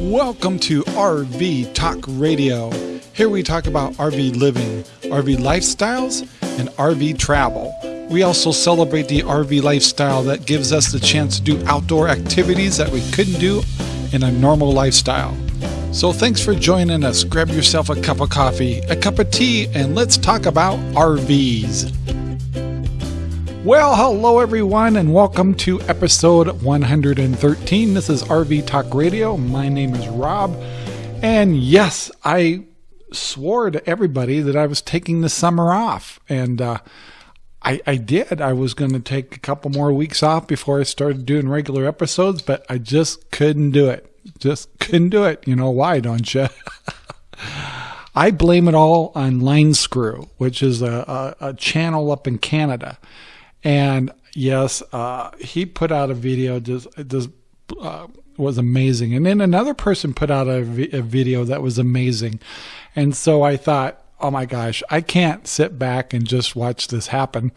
Welcome to RV Talk Radio. Here we talk about RV living, RV lifestyles, and RV travel. We also celebrate the RV lifestyle that gives us the chance to do outdoor activities that we couldn't do in a normal lifestyle. So thanks for joining us. Grab yourself a cup of coffee, a cup of tea, and let's talk about RVs. Well, hello everyone, and welcome to episode 113. This is RV Talk Radio. My name is Rob, and yes, I swore to everybody that I was taking the summer off, and uh, I, I did. I was going to take a couple more weeks off before I started doing regular episodes, but I just couldn't do it. Just couldn't do it. You know why, don't you? I blame it all on Line Screw, which is a, a, a channel up in Canada. And yes, uh, he put out a video just just uh, was amazing, and then another person put out a, vi- a video that was amazing, and so I thought, oh my gosh, I can't sit back and just watch this happen.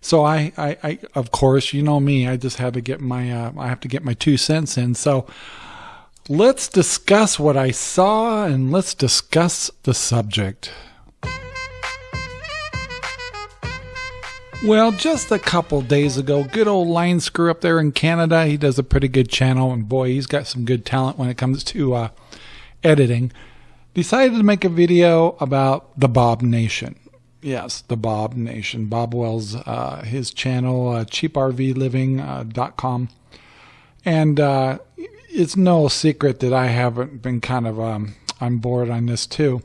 So I, I, I of course, you know me, I just had to get my, uh, I have to get my two cents in. So let's discuss what I saw and let's discuss the subject. Well, just a couple days ago, good old Line Screw up there in Canada. He does a pretty good channel, and boy, he's got some good talent when it comes to uh, editing. Decided to make a video about the Bob Nation. Yes, the Bob Nation. Bob Wells, uh, his channel, uh, cheaprvliving.com. And uh, it's no secret that I haven't been kind of um, on board on this too.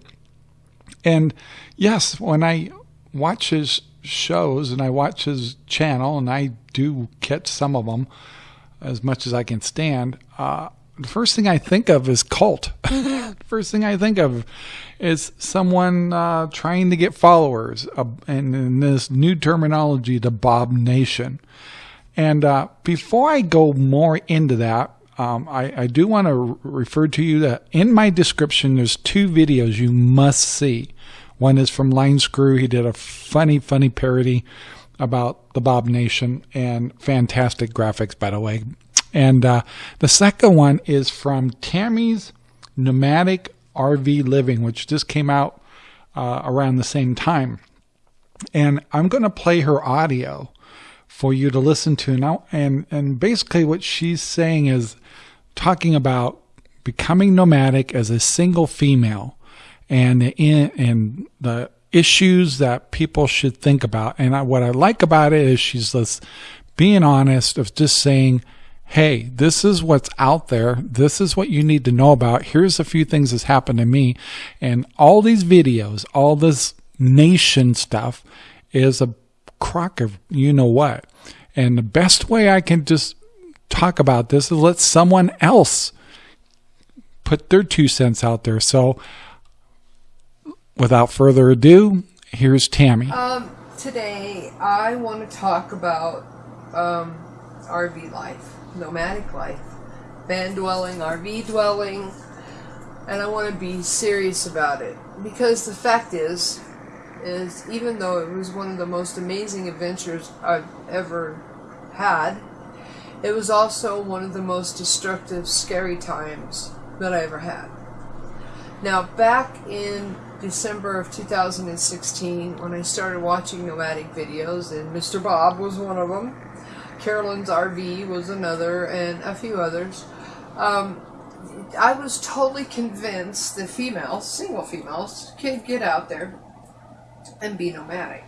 And yes, when I watch his shows and I watch his channel, and I do catch some of them as much as I can stand. Uh, the first thing I think of is cult. first thing I think of is someone uh, trying to get followers, uh, and in this new terminology, the Bob Nation. And uh, before I go more into that, um, I, I, do want to refer to you that in my description, there's two videos you must see. One is from Line Screw. He did a funny, funny parody about the Bob Nation and fantastic graphics, by the way. And uh, the second one is from Tammy's Nomadic RV Living, which just came out uh, around the same time. And I'm going to play her audio for you to listen to now. And, and basically, what she's saying is talking about becoming nomadic as a single female and in, and the issues that people should think about. And I, what I like about it is she's just being honest of just saying, hey, this is what's out there. This is what you need to know about. Here's a few things that's happened to me. And all these videos, all this nation stuff is a crock of you know what. And the best way I can just talk about this is let someone else put their two cents out there. So without further ado, here's Tammy. Um, today, I want to talk about um, RV life, nomadic life, van dwelling, RV dwelling, and I want to be serious about it because the fact is, is even though it was one of the most amazing adventures I've ever had, it was also one of the most destructive, scary times that I ever had. Now, back in December of 2016 when I started watching nomadic videos, and Mr. Bob was one of them. Carolyn's RV was another, and a few others. Um, I was totally convinced that females, single females, can get out there and be nomadic.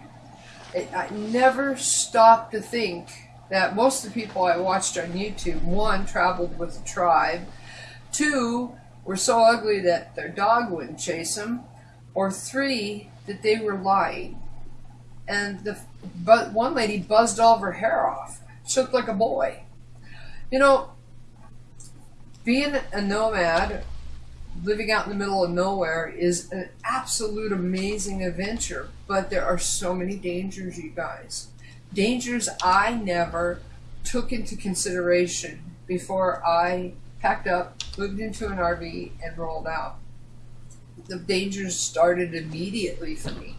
It, I never stopped to think that most of the people I watched on YouTube, one, traveled with a tribe, two, were so ugly that their dog wouldn't chase them, or three, that they were lying. And the but one lady buzzed all of her hair off. She looked like a boy. You know, being a nomad, living out in the middle of nowhere, is an absolute amazing adventure. But there are so many dangers, you guys. Dangers I never took into consideration before I packed up, moved into an RV, and rolled out the dangers started immediately for me.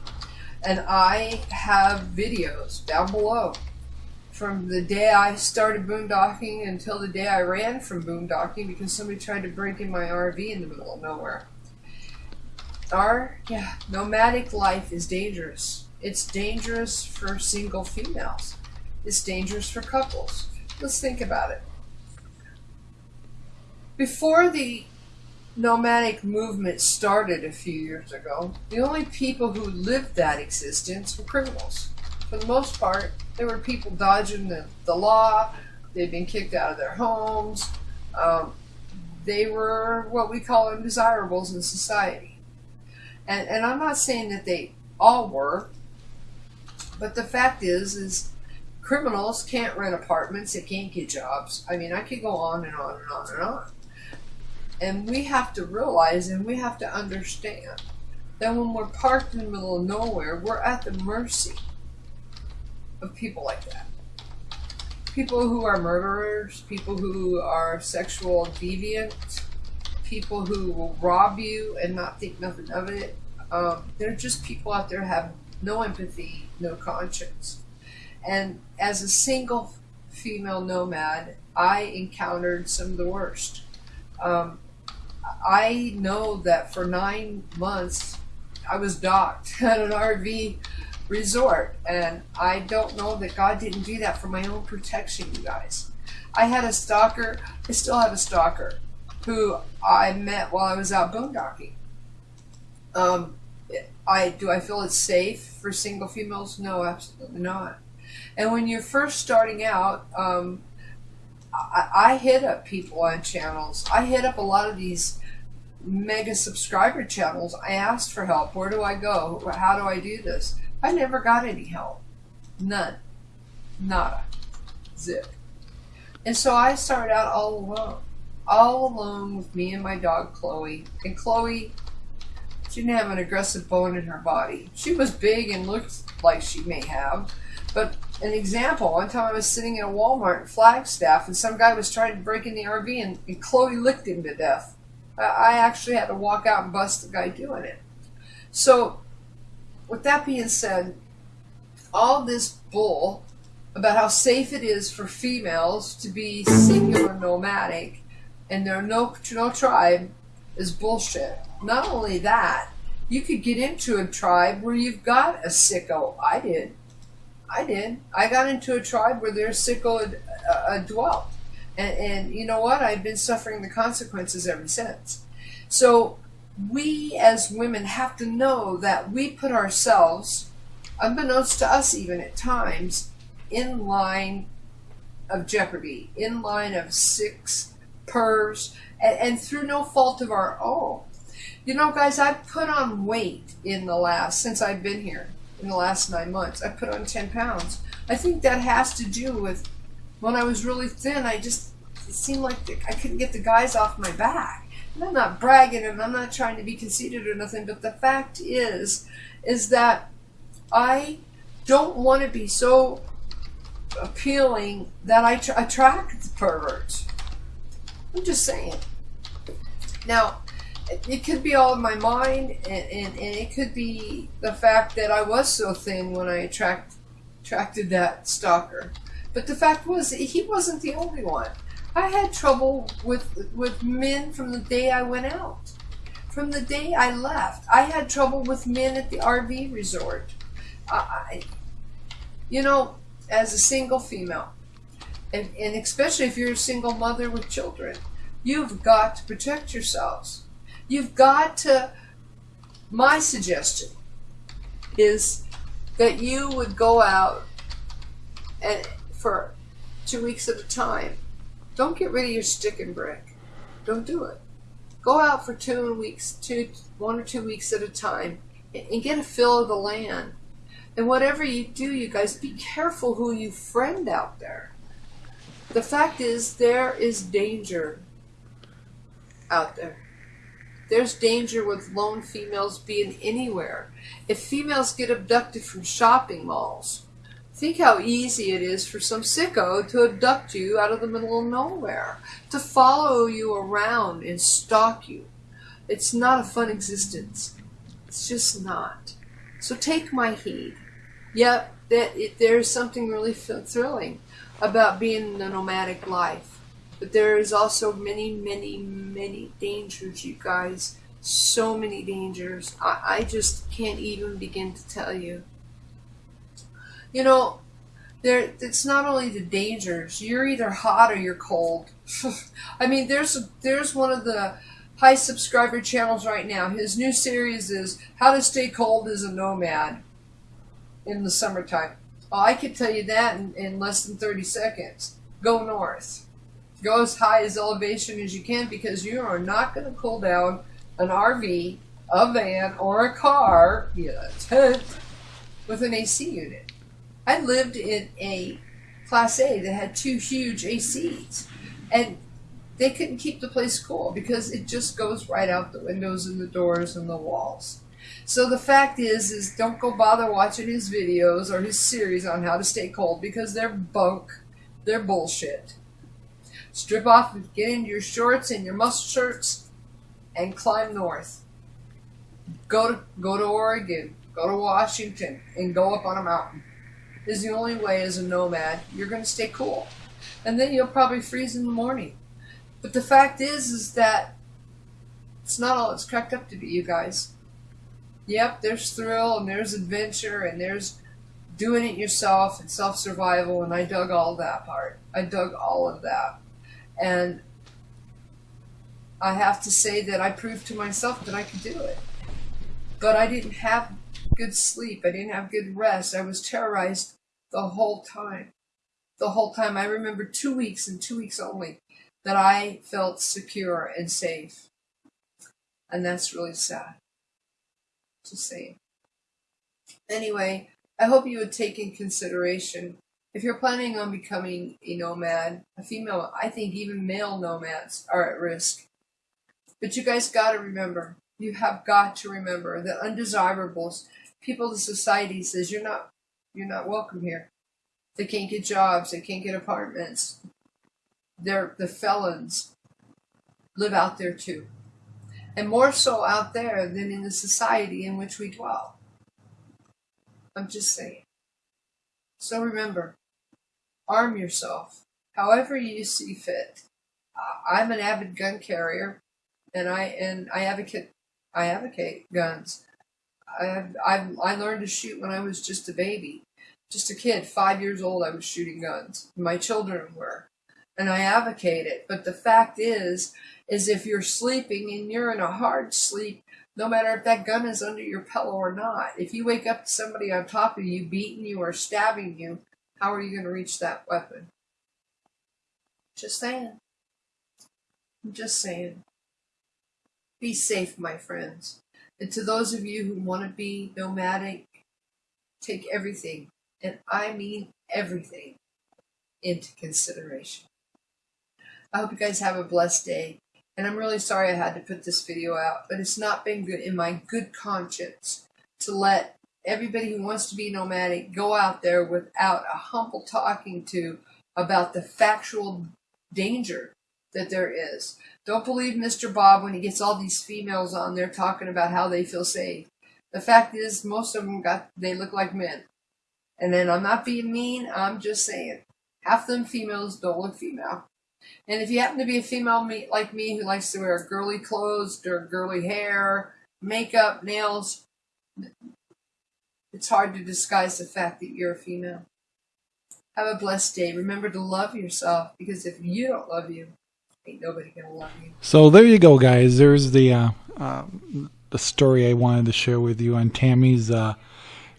And I have videos down below from the day I started boondocking until the day I ran from boondocking because somebody tried to break in my RV in the middle of nowhere. Our yeah, nomadic life is dangerous. It's dangerous for single females. It's dangerous for couples. Let's think about it. Before the nomadic movement started a few years ago, the only people who lived that existence were criminals. For the most part, there were people dodging the, the law, they'd been kicked out of their homes, um, they were what we call undesirables in society. And, and I'm not saying that they all were, but the fact is, is criminals can't rent apartments, they can't get jobs. I mean, I could go on and on and on and on. And we have to realize and we have to understand that when we're parked in the middle of nowhere, we're at the mercy of people like that. People who are murderers, people who are sexual deviant, people who will rob you and not think nothing of it. Um, they're just people out there have no empathy, no conscience. And as a single female nomad, I encountered some of the worst. Um, I know that for nine months I was docked at an RV resort, and I don't know that God didn't do that for my own protection, you guys. I had a stalker, I still have a stalker, who I met while I was out boondocking. Um, I do I feel it's safe for single females? No, absolutely not. And when you're first starting out, um, I, I hit up people on channels. I hit up a lot of these mega subscriber channels. I asked for help. Where do I go? How do I do this? I never got any help. None. Nada. Zip. And so I started out all alone. All alone with me and my dog Chloe. And Chloe, she didn't have an aggressive bone in her body. She was big and looked like she may have. But an example, one time I was sitting in a Walmart in Flagstaff and some guy was trying to break in the RV and, and Chloe licked him to death. I actually had to walk out and bust the guy doing it. So, with that being said, all this bull about how safe it is for females to be singular nomadic and there are no, no tribe is bullshit. Not only that, you could get into a tribe where you've got a sicko. I did. I did. I got into a tribe where their sickle had, uh, dwelt. And, and you know what? I've been suffering the consequences ever since. So we as women have to know that we put ourselves, unbeknownst to us even at times, in line of jeopardy, in line of six purrs, and, and through no fault of our own. You know, guys, I've put on weight in the last, since I've been here, in the last nine months. I put on 10 pounds. I think that has to do with when I was really thin, I just, it seemed like I couldn't get the guys off my back. And I'm not bragging and I'm not trying to be conceited or nothing, but the fact is, is that I don't want to be so appealing that I attract perverts. I'm just saying. Now, it could be all in my mind, and, and, and, it could be the fact that I was so thin when I attract, attracted that stalker. But the fact was, he wasn't the only one. I had trouble with with men from the day I went out. From the day I left, I had trouble with men at the RV resort. I, you know, as a single female, and, and especially if you're a single mother with children, you've got to protect yourselves. You've got to. My suggestion is that you would go out and for two weeks at a time. Don't get rid of your stick and brick. Don't do it. Go out for two weeks, two, one or two weeks at a time, and get a feel of the land. And whatever you do, you guys, be careful who you friend out there. The fact is, there is danger out there. There's danger with lone females being anywhere. If females get abducted from shopping malls, Think how easy it is for some sicko to abduct you out of the middle of nowhere, to follow you around and stalk you. It's not a fun existence. It's just not. So take my heed. Yep, that it, there's something really thrilling. about being the nomadic life. But there is also many, many, many dangers, you guys. So many dangers. I, I just can't even begin to tell you. You know, there it's not only the dangers. You're either hot or you're cold. I mean, there's there's one of the high subscriber channels right now. His new series is How to Stay Cold as a Nomad in the summertime. Well, I could tell you that in, in less than 30 seconds. Go north. Go as high as elevation as you can because you are not going to cool down an RV, a van, or a car, a tent, with an AC unit. I lived in a Class A that had two huge ACs, and they couldn't keep the place cool because it just goes right out the windows and the doors and the walls. So the fact is, is don't go bother watching his videos or his series on how to stay cold because they're bunk, they're bullshit. Strip off, and get into your shorts and your muscle shirts, and climb north. Go to go to Oregon, go to Washington, and go up on a mountain. Is the only way as a nomad you're going to stay cool, and then you'll probably freeze in the morning. But the fact is, is that it's not all it's cracked up to be, you guys. Yep, there's thrill and there's adventure and there's doing it yourself and self survival, and I dug all that part. I dug all of that. And I have to say that I proved to myself that I could do it. But I didn't have good sleep, I didn't have good rest. I was terrorized the whole time. The whole time. I remember two weeks and two weeks only that I felt secure and safe. And that's really sad. Just saying. Anyway, I hope you would take in consideration if you're planning on becoming a nomad, a female, I think even male nomads are at risk. But you guys got to remember, you have got to remember that undesirables, people in society says you're not, you're not welcome here. They can't get jobs, they can't get apartments. They're the felons live out there too and more so out there than in the society in which we dwell. I'm just saying. So remember, arm yourself however you see fit. Uh, I'm an avid gun carrier, and I and I advocate I advocate guns. I've, I've I learned to shoot when I was just a baby, just a kid, five years old. I was shooting guns. My children were, and I advocate it. But the fact is, is if you're sleeping and you're in a hard sleep, no matter if that gun is under your pillow or not, if you wake up to somebody on top of you beating you or stabbing you, how are you going to reach that weapon? Just saying. I'm just saying. Be safe, my friends. And to those of you who want to be nomadic, take everything, and I mean everything, into consideration. I hope you guys have a blessed day. And I'm really sorry I had to put this video out, but it's not been good in my good conscience to let everybody who wants to be nomadic go out there without a humble talking to about the factual danger that there is. Don't believe Mr. Bob when he gets all these females on there talking about how they feel safe. The fact is, most of them got they look like men. And then I'm not being mean. I'm just saying, half them females don't look female. And if you happen to be a female like me who likes to wear girly clothes or girly hair, makeup, nails, it's hard to disguise the fact that you're a female. Have a blessed day. Remember to love yourself because if you don't love you, ain't nobody gonna love you. So there you go, guys. There's the uh, uh, the story I wanted to share with you on Tammy's uh,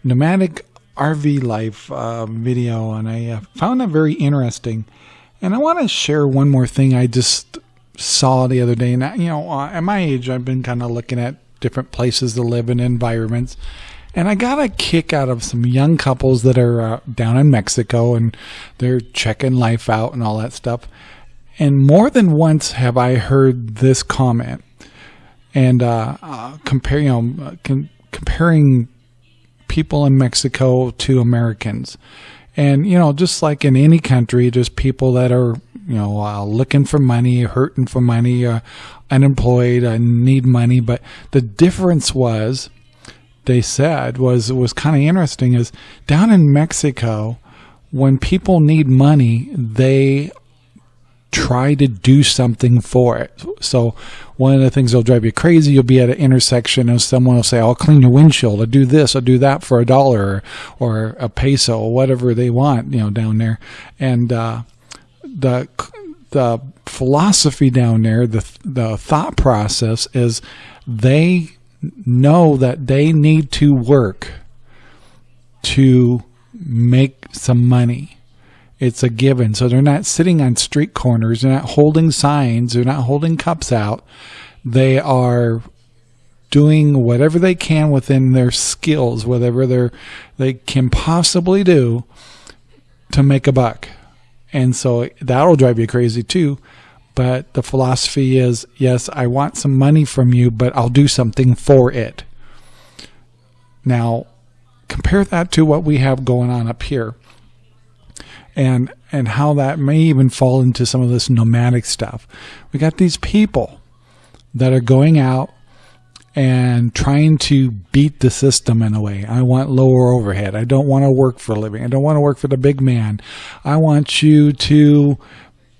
nomadic RV life uh, video, and I uh, found that very interesting. And I want to share one more thing I just saw the other day. And, you know, uh, at my age, I've been kind of looking at different places to live in environments. And I got a kick out of some young couples that are uh, down in Mexico and they're checking life out and all that stuff. And more than once have I heard this comment and uh, uh, compare, you know, com- comparing people in Mexico to Americans. And, you know, just like in any country, just people that are, you know, uh, looking for money, hurting for money, uh, unemployed, uh, need money. But the difference was, they said, was, was kind of interesting is down in Mexico, when people need money, they try to do something for it. So one of the things that'll drive you crazy, you'll be at an intersection and someone will say, I'll clean your windshield, I'll do this, I'll do that for a dollar or, a peso or whatever they want, you know, down there. And uh, the the philosophy down there, the the thought process is they know that they need to work to make some money. It's a given. So they're not sitting on street corners, they're not holding signs, they're not holding cups out. They are doing whatever they can within their skills, whatever they they can possibly do to make a buck. And so that'll drive you crazy too. But the philosophy is yes, I want some money from you, but I'll do something for it. Now, compare that to what we have going on up here. And and how that may even fall into some of this nomadic stuff. We got these people that are going out and trying to beat the system in a way. I want lower overhead. I don't want to work for a living. I don't want to work for the big man. I want you to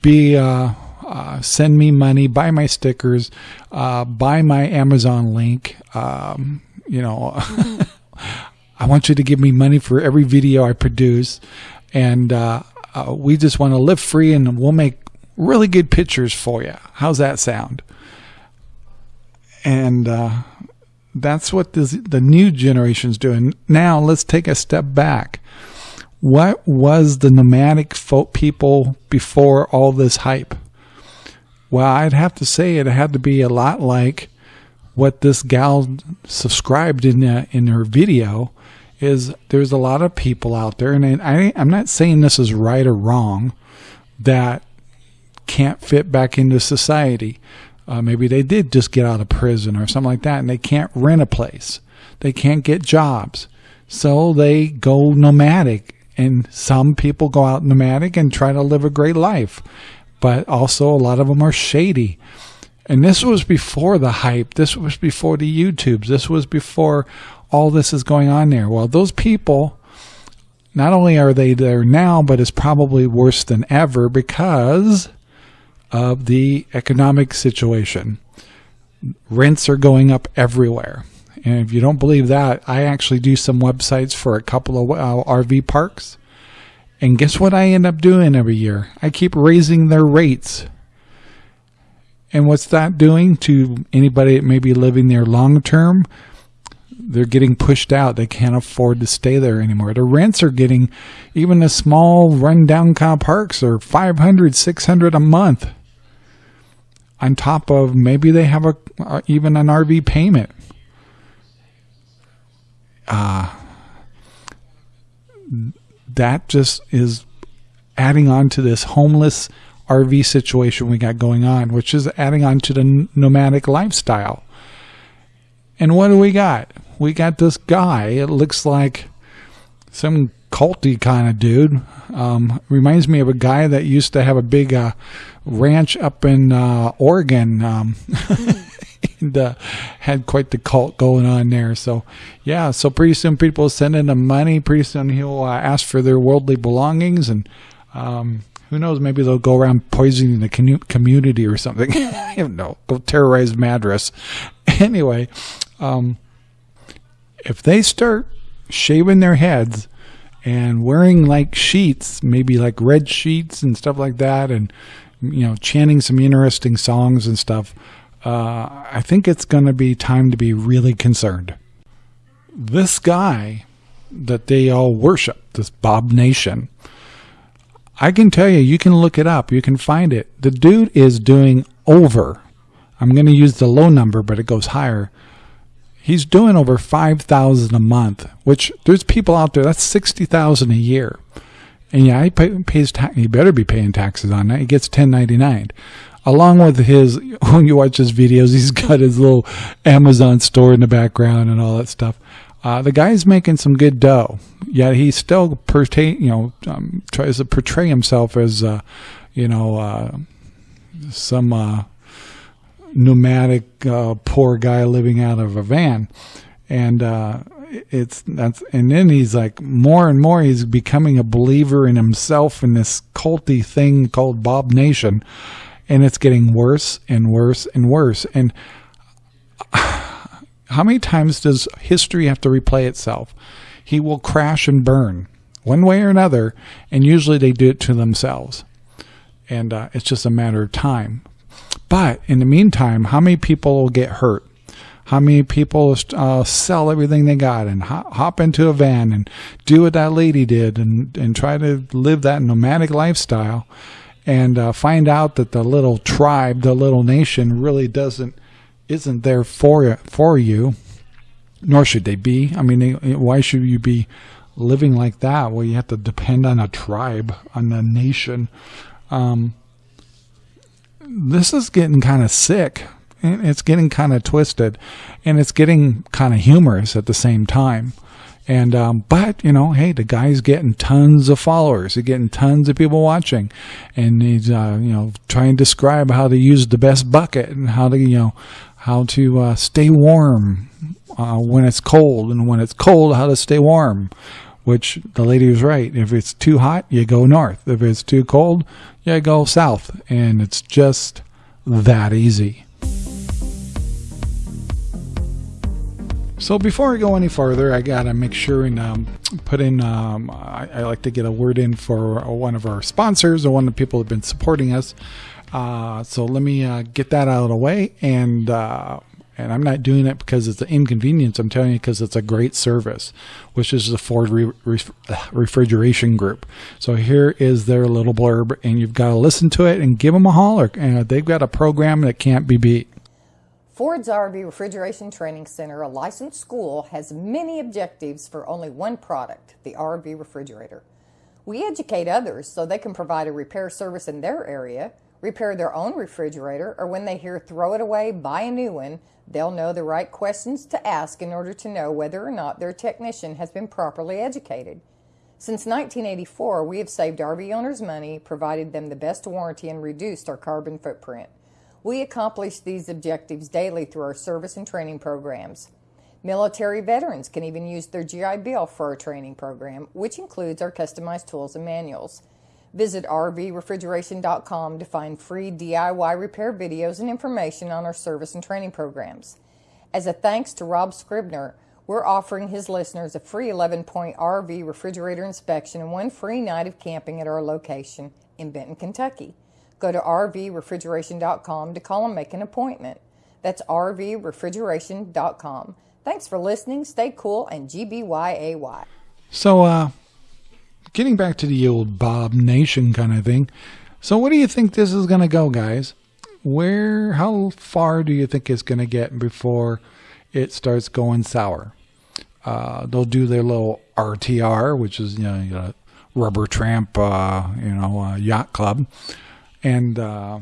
be uh, uh, send me money, buy my stickers, uh, buy my Amazon link. Um, you know, I want you to give me money for every video I produce, and uh, uh, we just want to live free, and we'll make really good pictures for you. How's that sound? And uh, that's what this, the new generation's doing. Now let's take a step back. What was the nomadic folk people before all this hype? Well, I'd have to say it had to be a lot like what this gal subscribed in uh, in her video is there's a lot of people out there, and I, I'm not saying this is right or wrong, that can't fit back into society. Uh, maybe they did just get out of prison or something like that, and they can't rent a place. They can't get jobs. So they go nomadic. And some people go out nomadic and try to live a great life. But also, a lot of them are shady. And this was before the hype. This was before the YouTubes. This was before all this is going on there. Well, those people, not only are they there now, but it's probably worse than ever because of the economic situation. Rents are going up everywhere. And if you don't believe that, I actually do some websites for a couple of uh, RV parks. And guess what I end up doing every year? I keep raising their rates. And what's that doing to anybody that may be living there long term? they're getting pushed out. They can't afford to stay there anymore. The rents are getting, even the small rundown car parks are 500, 600 a month. On top of maybe they have a uh, even an RV payment. Uh, that just is adding on to this homeless RV situation we got going on, which is adding on to the nomadic lifestyle. And what do we got? we got this guy. It looks like some culty kind of dude. Um, reminds me of a guy that used to have a big uh, ranch up in uh, Oregon. Um, and uh, had quite the cult going on there. So, yeah, so pretty soon people send in the money. Pretty soon he'll uh, ask for their worldly belongings. And um, who knows, maybe they'll go around poisoning the community or something. I don't know. Go terrorize Madras. Anyway, um, if they start shaving their heads and wearing like sheets, maybe like red sheets and stuff like that, and you know, chanting some interesting songs and stuff, uh, I think it's going to be time to be really concerned. This guy that they all worship, this Bob Nation, I can tell you, you can look it up, you can find it. The dude is doing over. I'm going to use the low number, but it goes higher He's doing over 5000 a month, which there's people out there, that's 60000 a year. And yeah, he pay, pays. He better be paying taxes on that. He gets 1099. Along with his, when you watch his videos, he's got his little Amazon store in the background and all that stuff. Uh, the guy's making some good dough. Yet he still pertain, you know, um, tries to portray himself as, uh, you know, uh, some uh, nomadic uh, poor guy living out of a van. And uh, it's that's and then he's like more and more he's becoming a believer in himself in this culty thing called Bob Nation, and it's getting worse and worse and worse. And how many times does history have to replay itself? He will crash and burn one way or another, and usually they do it to themselves. And uh, it's just a matter of time. But in the meantime, how many people will get hurt? How many people uh, sell everything they got and hop into a van and do what that lady did and, and try to live that nomadic lifestyle and uh, find out that the little tribe, the little nation really doesn't, isn't there for, for you, nor should they be. I mean, they, why should you be living like that? Well, you have to depend on a tribe, on a nation. Um, this is getting kind of sick it's getting kind of twisted and it's getting kind of humorous at the same time. And, um, but, you know, hey, the guy's getting tons of followers. He's getting tons of people watching. And he's, uh, you know, trying to describe how to use the best bucket and how to, you know, how to uh, stay warm uh, when it's cold and when it's cold, how to stay warm. Which the lady was right. If it's too hot, you go north. If it's too cold, you go south. And it's just that easy. So before I go any further, I gotta make sure and um, put in. Um, I, I, like to get a word in for one of our sponsors or one of the people who've been supporting us. Uh, so let me uh, get that out of the way, and uh, and I'm not doing it because it's an inconvenience. I'm telling you because it's a great service, which is the Ford re re Refrigeration Group. So here is their little blurb, and you've got to listen to it and give them a holler. And they've got a program that can't be beat. Ford's RV Refrigeration Training Center, a licensed school, has many objectives for only one product, the RV refrigerator. We educate others so they can provide a repair service in their area, repair their own refrigerator, or when they hear throw it away, buy a new one, they'll know the right questions to ask in order to know whether or not their technician has been properly educated. Since 1984, we have saved RV owners money, provided them the best warranty, and reduced our carbon footprint. We accomplish these objectives daily through our service and training programs. Military veterans can even use their GI Bill for our training program, which includes our customized tools and manuals. Visit rvrefrigeration.com to find free DIY repair videos and information on our service and training programs. As a thanks to Rob Scribner, we're offering his listeners a free 11 point RV refrigerator inspection and one free night of camping at our location in Benton, Kentucky. Go to rvrefrigeration.com to call and make an appointment. That's rvrefrigeration.com. Thanks for listening. Stay cool and GBYAY. So, uh, getting back to the old Bob Nation kind of thing. So, what do you think this is going to go, guys? Where, how far do you think it's going to get before it starts going sour? Uh, they'll do their little RTR, which is you know, you rubber tramp, uh, you know, uh, yacht club and uh,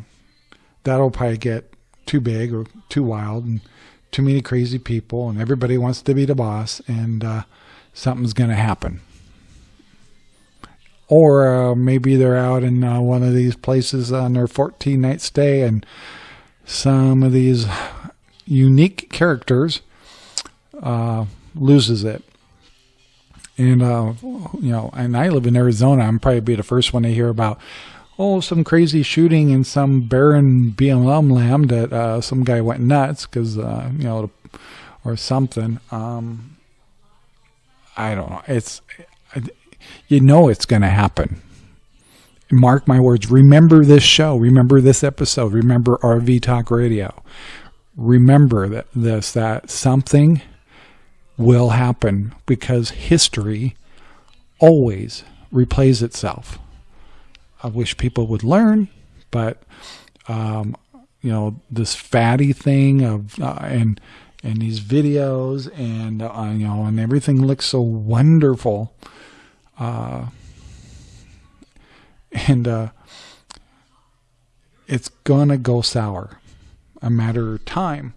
that'll probably get too big or too wild and too many crazy people and everybody wants to be the boss and uh, something's going to happen. Or uh, maybe they're out in uh, one of these places on their 14 night stay and some of these unique characters uh, loses it. And uh, you know and i live in arizona i'm probably be the first one to hear about oh, some crazy shooting in some barren BLM land that uh, some guy went nuts because, uh, you know, or something. Um, I don't know. It's, you know, it's going to happen. Mark my words. Remember this show. Remember this episode. Remember RV Talk Radio. Remember that this, that something will happen because history always replays itself. I wish people would learn, but um, you know this fatty thing of uh, and and these videos and uh, you know and everything looks so wonderful, uh, and uh, it's gonna go sour, a matter of time.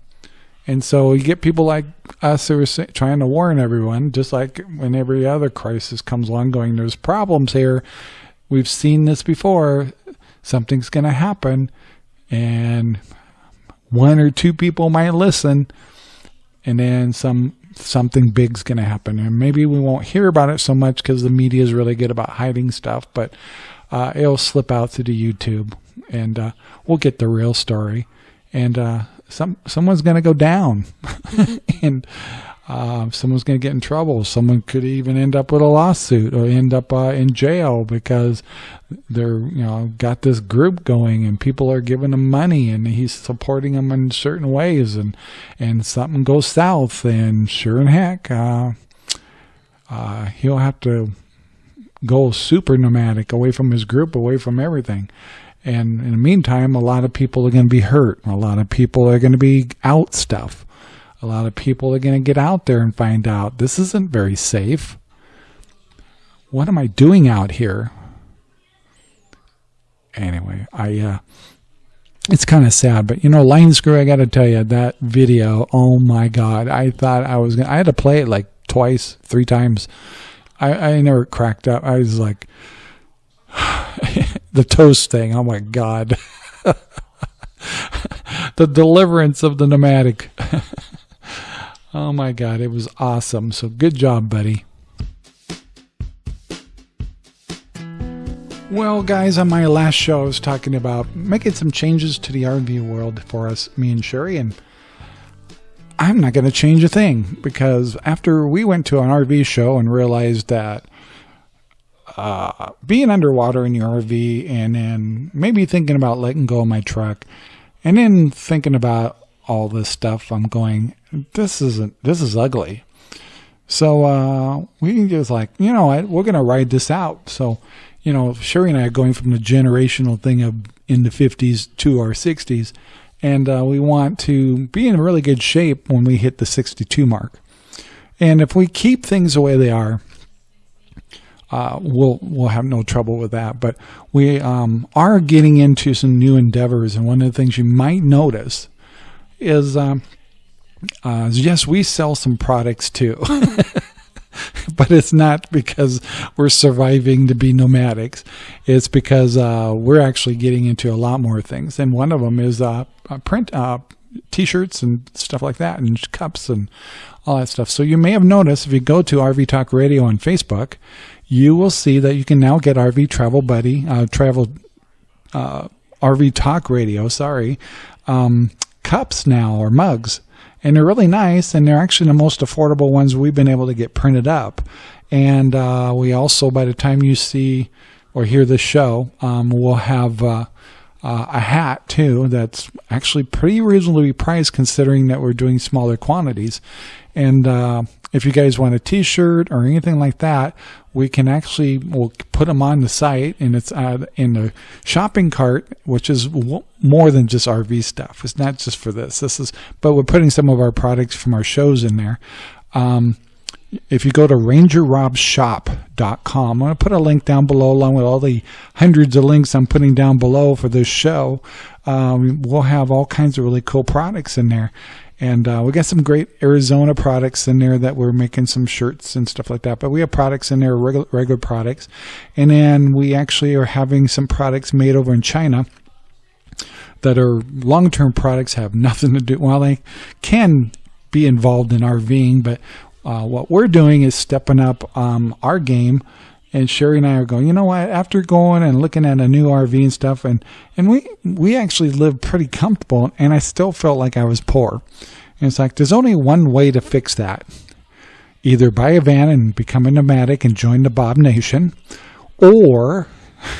And so you get people like us who are trying to warn everyone, just like when every other crisis comes along, going, "There's problems here," we've seen this before. Something's going to happen, and one or two people might listen, and then some something big's going to happen. And maybe we won't hear about it so much because the media is really good about hiding stuff, but uh, it'll slip out through the YouTube and uh, we'll get the real story. And uh, some someone's going to go down, and uh, someone's going to get in trouble. Someone could even end up with a lawsuit or end up uh, in jail because they're you know got this group going and people are giving him money and he's supporting them in certain ways and and something goes south and sure and heck uh, uh, he'll have to go super nomadic away from his group away from everything and in the meantime a lot of people are going to be hurt a lot of people are going to be out stuff a lot of people are going to get out there and find out this isn't very safe what am I doing out here anyway, I uh, it's kind of sad, but you know, line screw. I got to tell you that video. Oh my god! I thought I was gonna. I had to play it like twice, three times. I I never cracked up. I was like the toast thing. Oh my god! the deliverance of the nomadic. oh my god! It was awesome. So good job, buddy. Well, guys, on my last show, I was talking about making some changes to the RV world for us, me and Sherry, and I'm not going to change a thing because after we went to an RV show and realized that uh, being underwater in your RV and then maybe thinking about letting go of my truck and then thinking about all this stuff, I'm going, this isn't, this is ugly. So uh, we just like, you know what, we're going to ride this out. So you know, Sherry and I are going from the generational thing of in the 50s to our 60s, and uh, we want to be in really good shape when we hit the 62 mark. And if we keep things the way they are, uh, we'll we'll have no trouble with that. But we um, are getting into some new endeavors, and one of the things you might notice is, um, uh, yes, we sell some products too. but it's not because we're surviving to be nomadics. It's because uh, we're actually getting into a lot more things. And one of them is uh, print uh, t-shirts and stuff like that and cups and all that stuff. So you may have noticed if you go to RV Talk Radio on Facebook, you will see that you can now get RV Travel Buddy, uh, Travel uh, RV Talk Radio, sorry, um, cups now or mugs and they're really nice and they're actually the most affordable ones we've been able to get printed up. And uh, we also by the time you see or hear this show um, we'll have uh, uh, a hat too that's actually pretty reasonably priced considering that we're doing smaller quantities. And uh, if you guys want a t-shirt or anything like that we can actually we'll put them on the site and it's uh, in the shopping cart which is more than just rv stuff it's not just for this this is but we're putting some of our products from our shows in there um, if you go to rangerrobshop.com, I'm going to put a link down below along with all the hundreds of links I'm putting down below for this show. Um, we'll have all kinds of really cool products in there. And uh, we got some great Arizona products in there that we're making some shirts and stuff like that. But we have products in there, regular, regular products. And then we actually are having some products made over in China that are long-term products, have nothing to do, well, they can be involved in RVing, but uh, what we're doing is stepping up um, our game and Sherry and I are going, you know what, after going and looking at a new RV and stuff, and, and we, we actually lived pretty comfortable, and I still felt like I was poor. And it's like, there's only one way to fix that. Either buy a van and become a nomadic and join the Bob Nation, or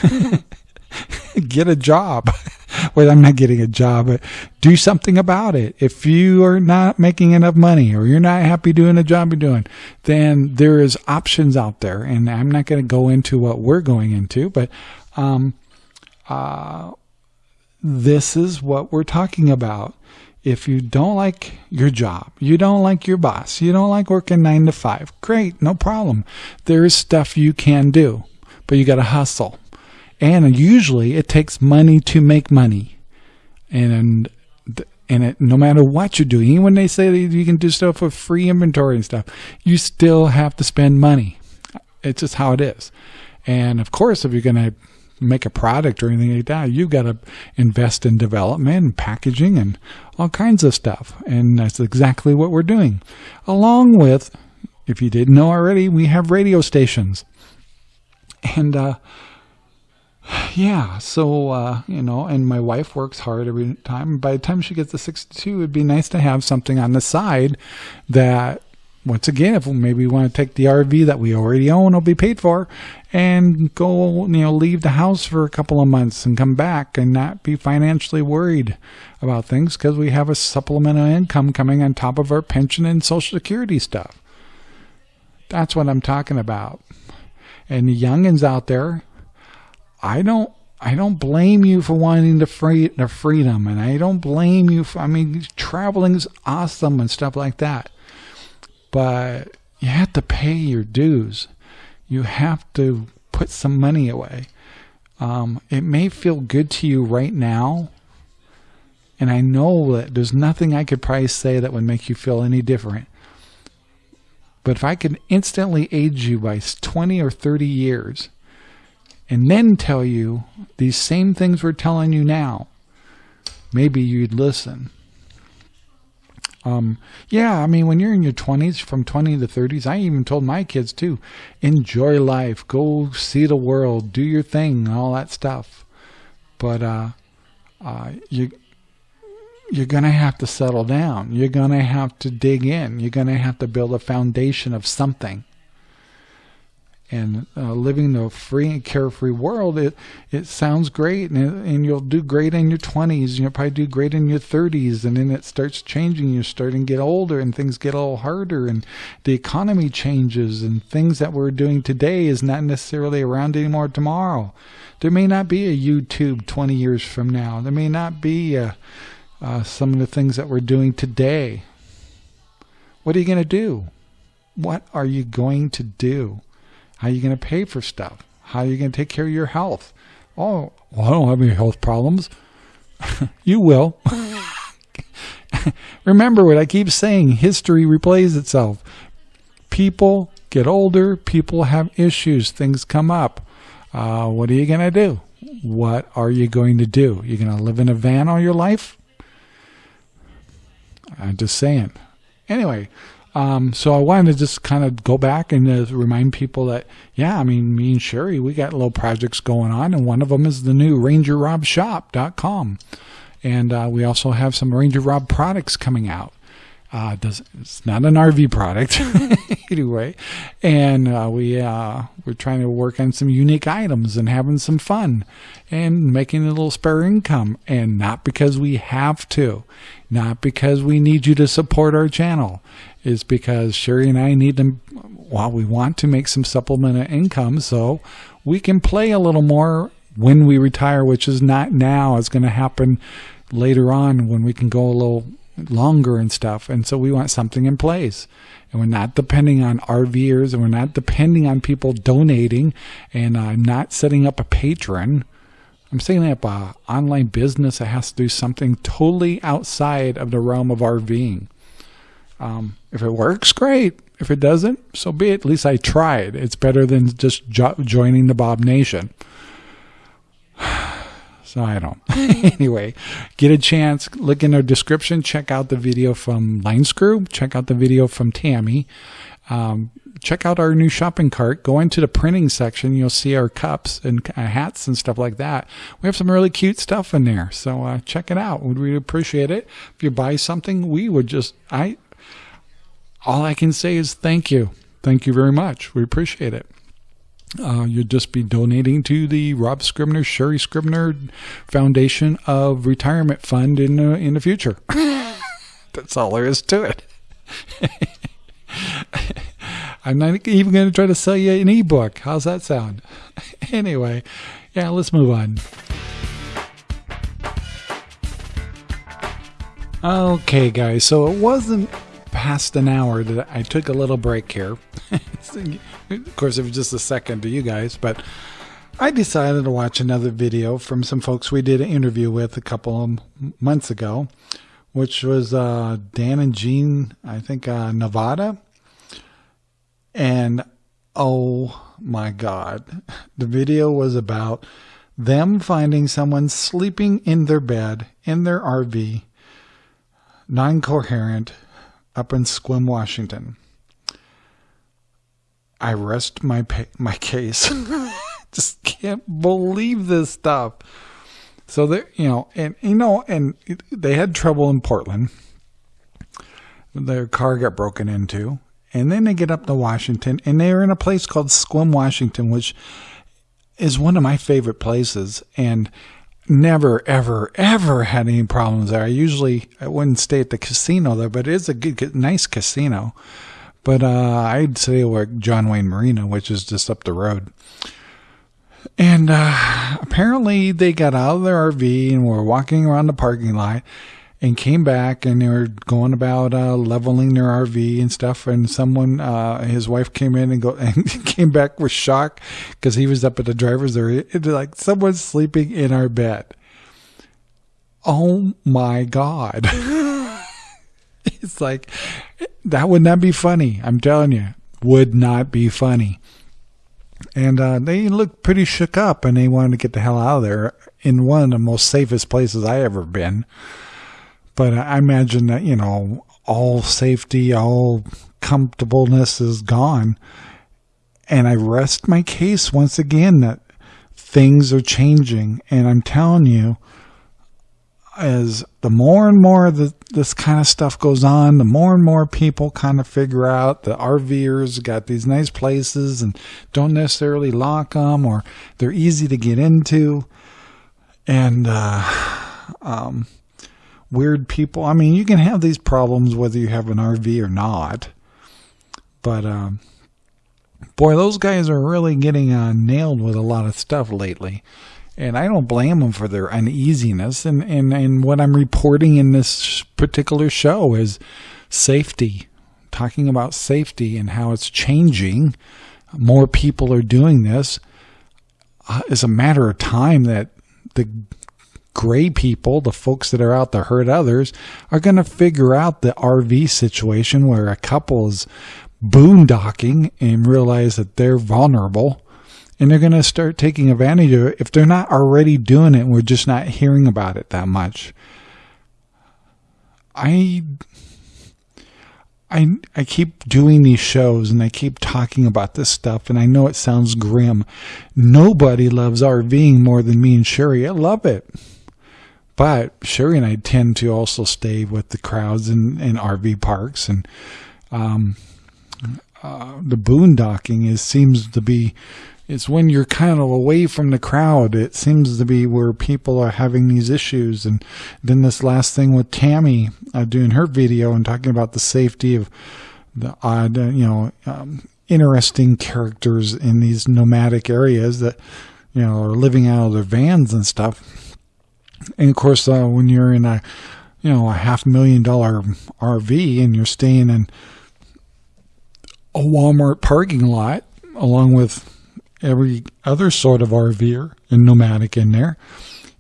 get a job. well, I'm not getting a job, but do something about it. If you are not making enough money or you're not happy doing the job you're doing, then there is options out there. And I'm not going to go into what we're going into, but um, uh, this is what we're talking about. If you don't like your job, you don't like your boss, you don't like working nine to five, great, no problem. There is stuff you can do, but you got to hustle and usually it takes money to make money and and it, no matter what you're doing even when they say that you can do stuff for free inventory and stuff you still have to spend money it's just how it is and of course if you're going to make a product or anything like that. You've got to invest in development and packaging and all kinds of stuff. And that's exactly what we're doing. Along with, if you didn't know already, we have radio stations. And, uh, yeah, so, uh, you know, and my wife works hard every time. By the time she gets to 62, it'd be nice to have something on the side that once again, if we maybe we want to take the RV that we already own, will be paid for, and go, you know, leave the house for a couple of months and come back and not be financially worried about things because we have a supplemental income coming on top of our pension and social security stuff. That's what I'm talking about. And the youngins out there, I don't I don't blame you for wanting the free the freedom, and I don't blame you for. I mean, traveling is awesome and stuff like that but you have to pay your dues. You have to put some money away. Um, it may feel good to you right now, and I know that there's nothing I could probably say that would make you feel any different. But if I could instantly age you by 20 or 30 years, and then tell you these same things we're telling you now, maybe you'd listen. Um, yeah, I mean, when you're in your 20s, from 20 to 30s, I even told my kids too, enjoy life, go see the world, do your thing, all that stuff. But uh, uh, you you're gonna have to settle down. You're gonna have to dig in. You're gonna have to build a foundation of something and uh, living the free and carefree world, it it sounds great, and and you'll do great in your 20s. You'll probably do great in your 30s, and then it starts changing. You're starting to get older, and things get a little harder, and the economy changes, and things that we're doing today is not necessarily around anymore tomorrow. There may not be a YouTube 20 years from now. There may not be uh, uh, some of the things that we're doing today. What are you going to do? What are you going to do? How are you going to pay for stuff? How are you going to take care of your health? Oh, well, I don't have any health problems. you will. Remember what I keep saying history replays itself. People get older, people have issues, things come up. Uh, what are you going to do? What are you going to do? You're going to live in a van all your life? I'm just saying. Anyway, um, so I wanted to just kind of go back and uh, remind people that, yeah, I mean, me and Sherry, we got little projects going on, and one of them is the new RangerRobShop.com. And uh, we also have some Ranger Rob products coming out. Uh, does it's not an RV product anyway, and uh, we uh, we're trying to work on some unique items and having some fun and making a little spare income, and not because we have to, not because we need you to support our channel, is because Sherry and I need to, well, we want to make some supplemental income so we can play a little more when we retire, which is not now. It's going to happen later on when we can go a little longer and stuff. And so we want something in place. And we're not depending on RVers and we're not depending on people donating and I'm not setting up a patron. I'm setting up an online business that has to do something totally outside of the realm of RVing. Um, if it works, great. If it doesn't, so be it. At least I tried. It's better than just jo joining the Bob Nation. So I don't. anyway, get a chance, look in our description, check out the video from Line Screw, check out the video from Tammy. Um, check out our new shopping cart. Go into the printing section. You'll see our cups and uh, hats and stuff like that. We have some really cute stuff in there. So uh, check it out. We'd really appreciate it. If you buy something, we would just, I, all I can say is thank you. Thank you very much. We appreciate it uh, you'd just be donating to the Rob Scribner, Sherry Scribner Foundation of Retirement Fund in uh, in the future. That's all there is to it. I'm not even going to try to sell you an ebook. How's that sound? anyway, yeah, let's move on. Okay, guys, so it wasn't past an hour that I took a little break here. of course, it was just a second to you guys, but I decided to watch another video from some folks we did an interview with a couple of months ago, which was uh, Dan and Jean, I think, uh, Nevada. And oh my God, the video was about them finding someone sleeping in their bed in their RV, non coherent, up in Sequim, Washington. I rest my my case. Just can't believe this stuff. So they, you know, and you know, and they had trouble in Portland. Their car got broken into, and then they get up to Washington, and they're in a place called Sequim, Washington, which is one of my favorite places, and never, ever, ever had any problems there. I usually I wouldn't stay at the casino there, but it is a good, nice casino. But uh, I'd stay like John Wayne Marina, which is just up the road. And uh, apparently they got out of their RV and were walking around the parking lot and came back and they were going about uh, leveling their RV and stuff. And someone, uh, his wife came in and go and came back with shock because he was up at the driver's area. It's like someone's sleeping in our bed. Oh my God. it's like, that would not be funny. I'm telling you, would not be funny. And uh, they looked pretty shook up and they wanted to get the hell out of there in one of the most safest places I ever been. But I imagine that, you know, all safety, all comfortableness is gone. And I rest my case once again that things are changing. And I'm telling you, as the more and more that this kind of stuff goes on, the more and more people kind of figure out the RVers got these nice places and don't necessarily lock them or they're easy to get into. And, uh, um, weird people. I mean, you can have these problems whether you have an RV or not. But, um, boy, those guys are really getting uh, nailed with a lot of stuff lately. And I don't blame them for their uneasiness. And, and, and what I'm reporting in this particular show is safety, talking about safety and how it's changing. More people are doing this. Uh, it's a matter of time that the gray people, the folks that are out to hurt others, are going to figure out the RV situation where a couple is boondocking and realize that they're vulnerable and they're going to start taking advantage of it if they're not already doing it and we're just not hearing about it that much. I I I keep doing these shows and I keep talking about this stuff and I know it sounds grim. Nobody loves RVing more than me and Sherry. I love it. But Sherry and I tend to also stay with the crowds in, in RV parks and um, uh, the boondocking is seems to be it's when you're kind of away from the crowd. It seems to be where people are having these issues. And then this last thing with Tammy uh, doing her video and talking about the safety of the odd, uh, you know, um, interesting characters in these nomadic areas that, you know, are living out of their vans and stuff and of course, uh, when you're in a, you know, a half million dollar RV and you're staying in a Walmart parking lot along with every other sort of RVer and nomadic in there,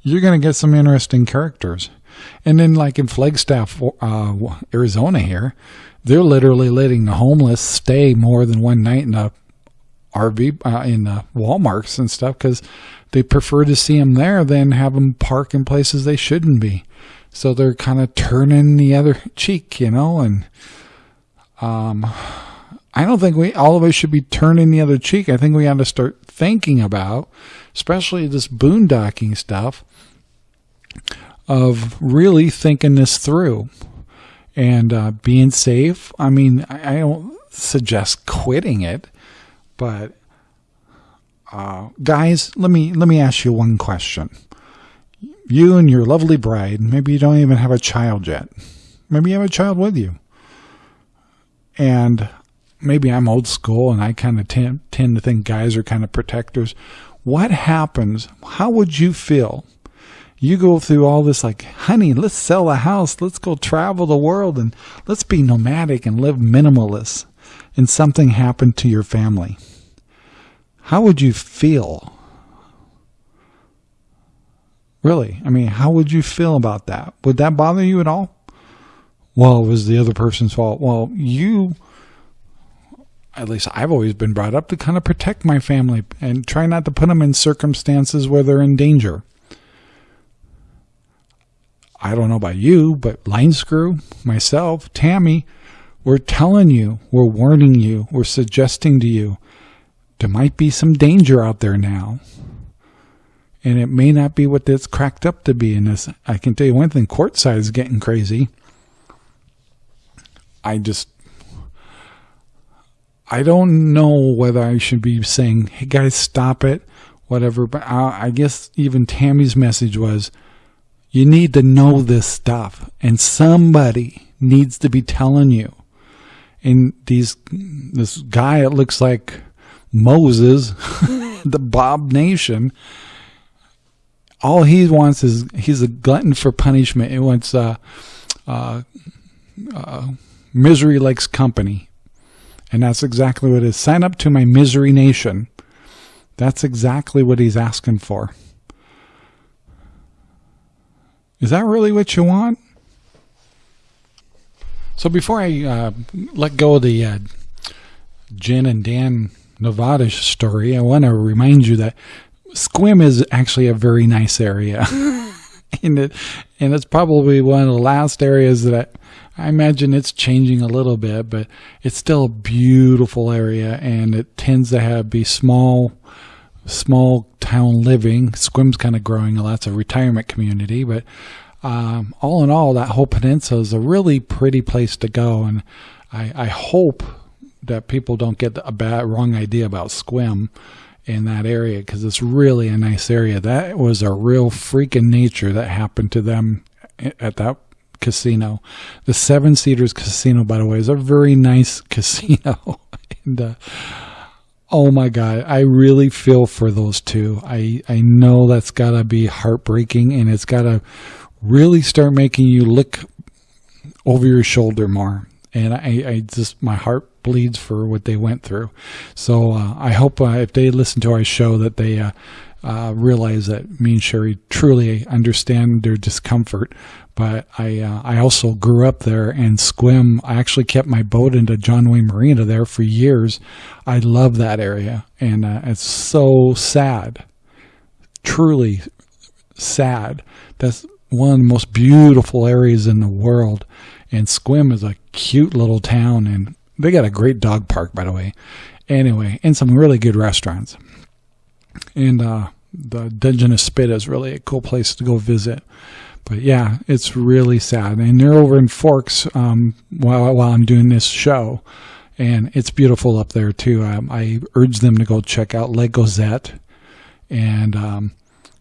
you're going to get some interesting characters. And then, like in Flagstaff, uh, Arizona, here, they're literally letting the homeless stay more than one night in a RV uh, in the Walmarts and stuff because they prefer to see them there than have them park in places they shouldn't be. So they're kind of turning the other cheek, you know, and um, I don't think we all of us should be turning the other cheek. I think we have to start thinking about, especially this boondocking stuff, of really thinking this through and uh, being safe. I mean, I, I don't suggest quitting it, but uh, guys, let me let me ask you one question. You and your lovely bride, maybe you don't even have a child yet. Maybe you have a child with you. And maybe I'm old school and I kind of tend, tend to think guys are kind of protectors. What happens? How would you feel? You go through all this like, honey, let's sell a house. Let's go travel the world and let's be nomadic and live minimalist. And something happened to your family how would you feel? Really? I mean, how would you feel about that? Would that bother you at all? Well, it was the other person's fault. Well, you, at least I've always been brought up to kind of protect my family and try not to put them in circumstances where they're in danger. I don't know about you, but Line Screw, myself, Tammy, we're telling you, we're warning you, we're suggesting to you there might be some danger out there now. And it may not be what it's cracked up to be And this. I can tell you one thing, Quartzsite is getting crazy. I just I don't know whether I should be saying, "Hey guys, stop it," whatever. But I, I guess even Tammy's message was, "You need to know this stuff, and somebody needs to be telling you." And these, this guy, it looks like Moses, the Bob Nation. All he wants is he's a glutton for punishment. He wants uh, uh, uh, misery likes company and that's exactly what it is. Sign up to my misery nation. That's exactly what he's asking for. Is that really what you want? So before I uh, let go of the uh, Jen and Dan Nevada story, I want to remind you that Sequim is actually a very nice area. and, it, and it's probably one of the last areas that I imagine it's changing a little bit, but it's still a beautiful area and it tends to have be small small town living. Sequim's kind of growing a lots of retirement community, but um, all in all, that whole peninsula is a really pretty place to go. And I, I hope that people don't get a bad wrong idea about Sequim in that area because it's really a nice area. That was a real freak in nature that happened to them at that casino. The Seven Cedars Casino, by the way, is a very nice casino. and uh, oh my God, I really feel for those two. I, I know that's got to be heartbreaking and it's got to really start making you look over your shoulder more. And I, I just, my heart bleeds for what they went through. So uh, I hope uh, if they listen to our show that they uh, uh, realize that me and Sherry truly understand their discomfort but I uh, I also grew up there and Sequim. I actually kept my boat into John Wayne Marina there for years. I love that area, and uh, it's so sad, truly sad. That's one of the most beautiful areas in the world, and Sequim is a cute little town, and they got a great dog park, by the way. Anyway, and some really good restaurants, and uh, the Dungeness Spit is really a cool place to go visit. But yeah, it's really sad. And they're over in Forks um, while, while I'm doing this show. And it's beautiful up there too. Um, I urge them to go check out Lake Ozette and um,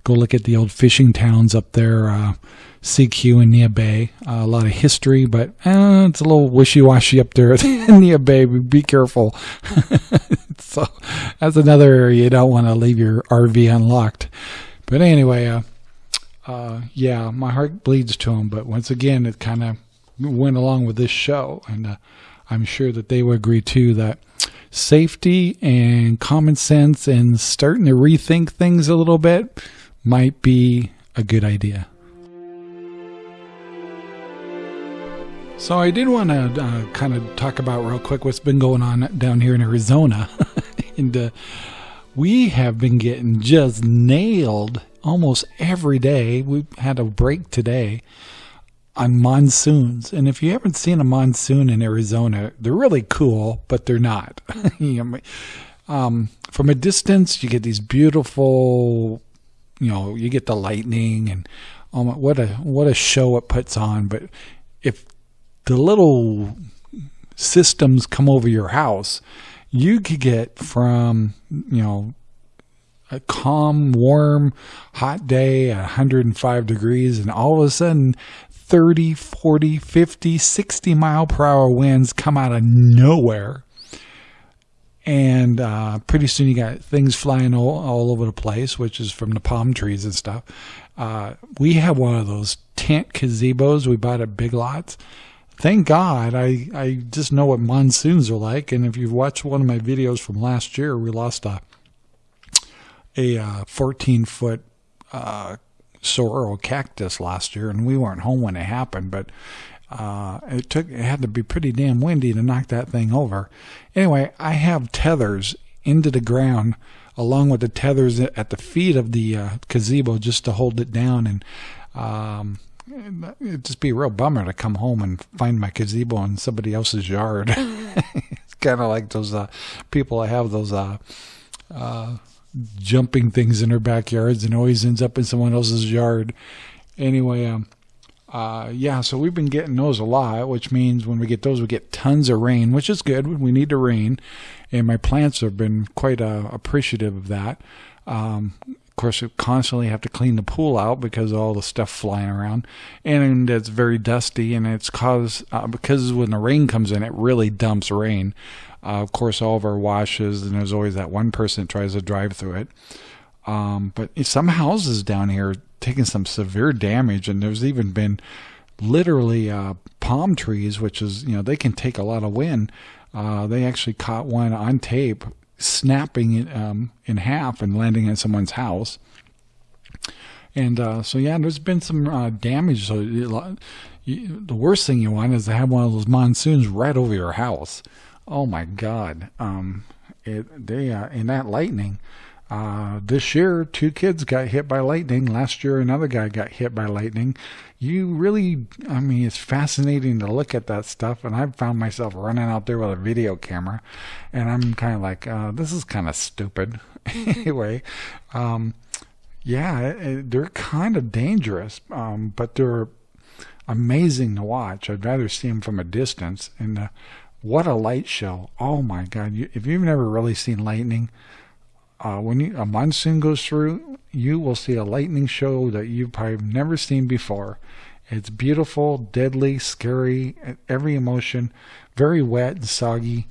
go look at the old fishing towns up there, uh, Sekiu and Neah Bay. Uh, a lot of history, but eh, it's a little wishy-washy up there at Neah Bay. Be careful. so that's another area you don't want to leave your RV unlocked. But anyway, uh, uh, yeah, my heart bleeds to them. But once again, it kind of went along with this show, and uh, I'm sure that they would agree too that safety and common sense and starting to rethink things a little bit might be a good idea. So I did want to uh, kind of talk about real quick what's been going on down here in Arizona, and uh, we have been getting just nailed almost every day. We had a break today on monsoons. And if you haven't seen a monsoon in Arizona, they're really cool, but they're not. um, from a distance, you get these beautiful, you know, you get the lightning and um, what a what a show it puts on. But if the little systems come over your house, you could get from you know a calm, warm, hot day at 105 degrees, and all of a sudden 30, 40, 50, 60 mile per hour winds come out of nowhere. And uh, pretty soon you got things flying all, all, over the place, which is from the palm trees and stuff. Uh, we have one of those tent gazebos we bought at Big Lots. Thank God, I, I just know what monsoons are like. And if you've watched one of my videos from last year, we lost a a uh, 14 foot uh, saguaro cactus last year, and we weren't home when it happened, but uh, it took it had to be pretty damn windy to knock that thing over. Anyway, I have tethers into the ground along with the tethers at the feet of the uh, gazebo just to hold it down and um, it'd just be a real bummer to come home and find my gazebo in somebody else's yard. it's kind of like those uh, people that have those uh, uh, jumping things in their backyards and always ends up in someone else's yard. Anyway, um, uh, yeah, so we've been getting those a lot, which means when we get those, we get tons of rain, which is good. We need the rain, and my plants have been quite uh, appreciative of that. Um, of course, we constantly have to clean the pool out because all the stuff flying around, and it's very dusty. And it's caused uh, because when the rain comes in, it really dumps rain. Uh, of course, all of our washes, and there's always that one person that tries to drive through it. Um, but some houses down here taking some severe damage, and there's even been literally uh, palm trees, which is you know they can take a lot of wind. Uh, they actually caught one on tape snapping it um, in half and landing in someone's house. And uh, so, yeah, there's been some uh, damage. So, you, the worst thing you want is to have one of those monsoons right over your house. Oh my God! Um, it they uh, in that lightning. Uh, this year, two kids got hit by lightning. Last year, another guy got hit by lightning. You really, I mean, it's fascinating to look at that stuff. And I've found myself running out there with a video camera, and I'm kind of like, uh, this is kind of stupid. anyway, um, yeah, it, they're kind of dangerous, um, but they're amazing to watch. I'd rather see them from a distance. And uh, what a light show! Oh my God! You, if you've never really seen lightning uh, when you, a monsoon goes through, you will see a lightning show that you've probably never seen before. It's beautiful, deadly, scary, every emotion, very wet and soggy,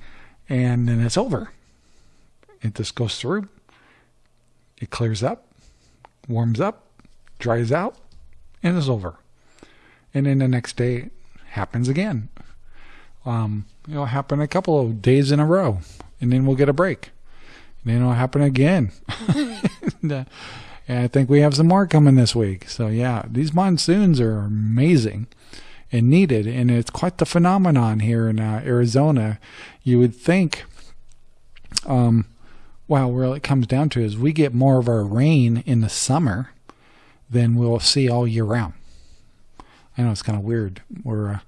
and then it's over. It just goes through, it clears up, warms up, dries out, and is over. And then the next day it happens again. Um, it'll happen a couple of days in a row, and then we'll get a break then it'll happen again. and, uh, and I think we have some more coming this week. So yeah, these monsoons are amazing and needed, and it's quite the phenomenon here in uh, Arizona. You would think, um, well, where it comes down to is we get more of our rain in the summer than we'll see all year round. I know it's kind of weird. We're, uh,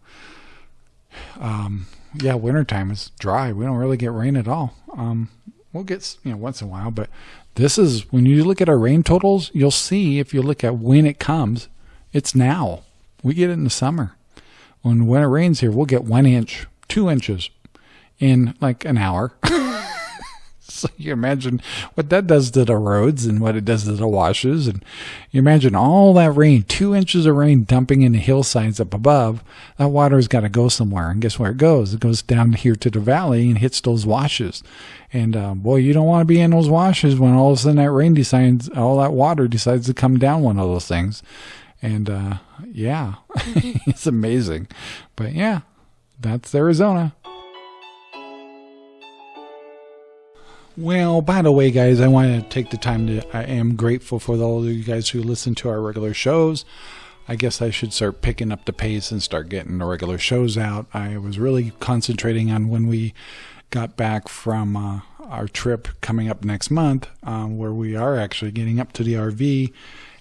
um, yeah, wintertime is dry. We don't really get rain at all. Um, we'll get you know once in a while, but this is when you look at our rain totals, you'll see if you look at when it comes, it's now. We get it in the summer. When when it rains here, we'll get one inch, two inches in like an hour. so you imagine what that does to the roads and what it does to the washes. And you imagine all that rain, two inches of rain dumping in the hillsides up above. That water's got to go somewhere. And guess where it goes? It goes down here to the valley and hits those washes. And uh, boy, you don't want to be in those washes when all of a sudden that rain decides, all that water decides to come down one of those things. And uh, yeah, it's amazing. But yeah, that's Arizona. Well, by the way, guys, I want to take the time to. I am grateful for all of you guys who listen to our regular shows. I guess I should start picking up the pace and start getting the regular shows out. I was really concentrating on when we got back from uh, our trip coming up next month, um, where we are actually getting up to the RV.